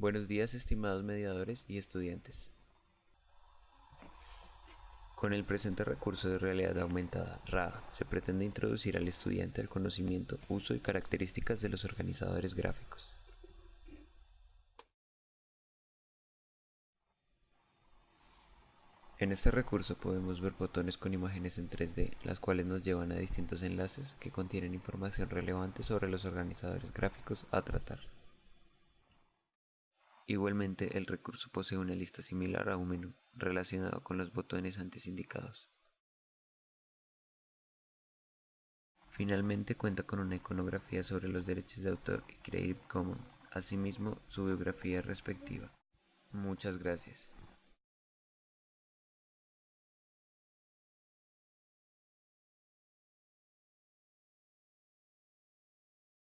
Buenos días estimados mediadores y estudiantes. Con el presente recurso de realidad aumentada, RA, se pretende introducir al estudiante el conocimiento, uso y características de los organizadores gráficos. En este recurso podemos ver botones con imágenes en 3D, las cuales nos llevan a distintos enlaces que contienen información relevante sobre los organizadores gráficos a tratar. Igualmente, el recurso posee una lista similar a un menú, relacionado con los botones antes indicados. Finalmente cuenta con una iconografía sobre los derechos de autor y Creative Commons, asimismo su biografía respectiva. Muchas gracias.